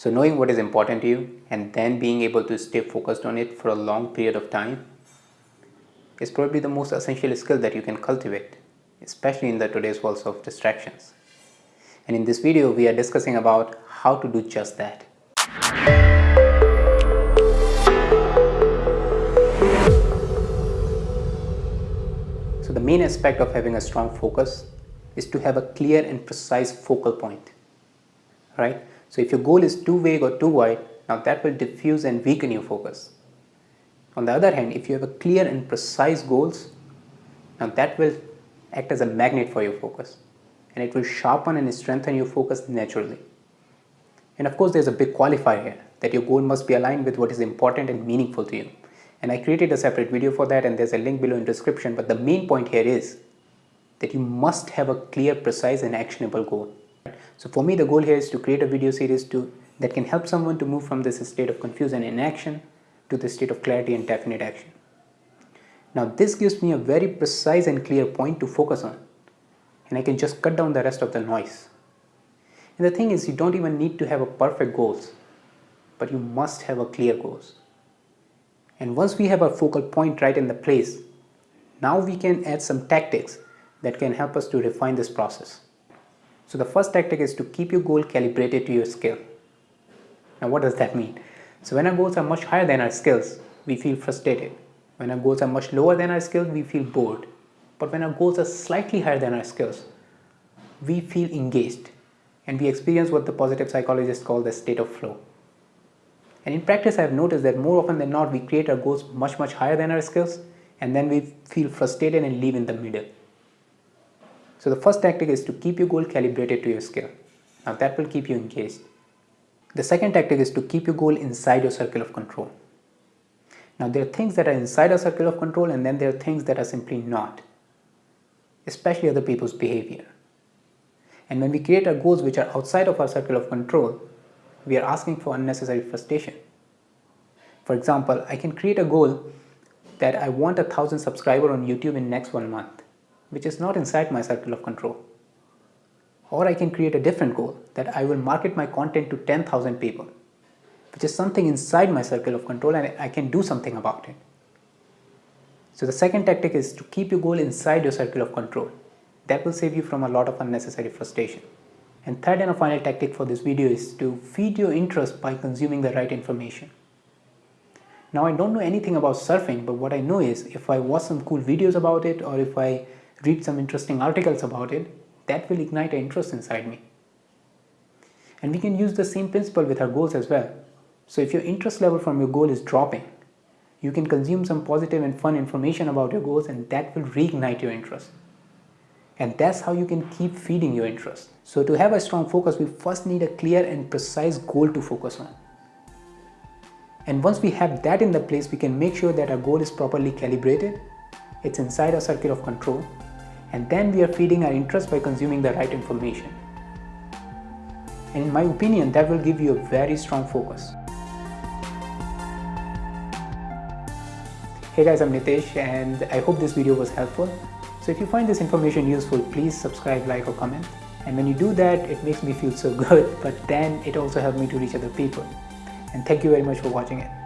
So knowing what is important to you and then being able to stay focused on it for a long period of time is probably the most essential skill that you can cultivate, especially in the today's world of distractions. And in this video, we are discussing about how to do just that. So the main aspect of having a strong focus is to have a clear and precise focal point, right? So if your goal is too vague or too wide, now that will diffuse and weaken your focus. On the other hand, if you have a clear and precise goals, now that will act as a magnet for your focus and it will sharpen and strengthen your focus naturally. And of course, there's a big qualifier here that your goal must be aligned with what is important and meaningful to you. And I created a separate video for that and there's a link below in description. But the main point here is that you must have a clear, precise and actionable goal. So for me, the goal here is to create a video series to, that can help someone to move from this state of confusion and inaction to the state of clarity and definite action. Now this gives me a very precise and clear point to focus on and I can just cut down the rest of the noise. And the thing is you don't even need to have a perfect goals but you must have a clear goals. And once we have our focal point right in the place, now we can add some tactics that can help us to refine this process. So the first tactic is to keep your goal calibrated to your skill. Now what does that mean? So when our goals are much higher than our skills, we feel frustrated. When our goals are much lower than our skills, we feel bored. But when our goals are slightly higher than our skills, we feel engaged and we experience what the positive psychologists call the state of flow. And in practice, I've noticed that more often than not, we create our goals much, much higher than our skills, and then we feel frustrated and leave in the middle. So the first tactic is to keep your goal calibrated to your skill. Now that will keep you engaged. The second tactic is to keep your goal inside your circle of control. Now there are things that are inside our circle of control and then there are things that are simply not, especially other people's behavior. And when we create our goals which are outside of our circle of control, we are asking for unnecessary frustration. For example, I can create a goal that I want a thousand subscriber on YouTube in next one month, which is not inside my circle of control. Or I can create a different goal that I will market my content to 10,000 people, which is something inside my circle of control and I can do something about it. So the second tactic is to keep your goal inside your circle of control. That will save you from a lot of unnecessary frustration. And third and a final tactic for this video is to feed your interest by consuming the right information. Now I don't know anything about surfing but what I know is if I watch some cool videos about it or if I read some interesting articles about it, that will ignite interest inside me. And we can use the same principle with our goals as well. So if your interest level from your goal is dropping, you can consume some positive and fun information about your goals and that will reignite your interest. And that's how you can keep feeding your interest. So to have a strong focus, we first need a clear and precise goal to focus on. And once we have that in the place, we can make sure that our goal is properly calibrated, it's inside our circle of control, and then we are feeding our interest by consuming the right information. And in my opinion, that will give you a very strong focus. Hey guys, I'm Nitesh and I hope this video was helpful. So if you find this information useful, please subscribe, like or comment. And when you do that, it makes me feel so good, but then it also helps me to reach other people. And thank you very much for watching it.